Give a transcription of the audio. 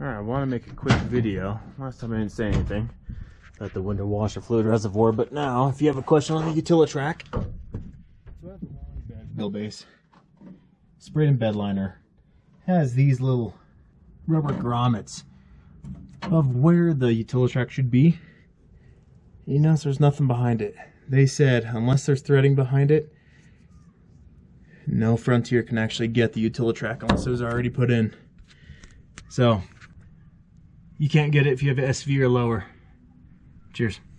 Alright, I want to make a quick video. Last time I didn't say anything about the window washer fluid reservoir, but now, if you have a question on the Utilitrack, so I have a long bed wheelbase, sprayed in bed liner, has these little rubber grommets of where the Utilitrack should be. You notice there's nothing behind it. They said unless there's threading behind it, no Frontier can actually get the Utilitrack unless it was already put in. So you can't get it if you have an SV or lower. Cheers.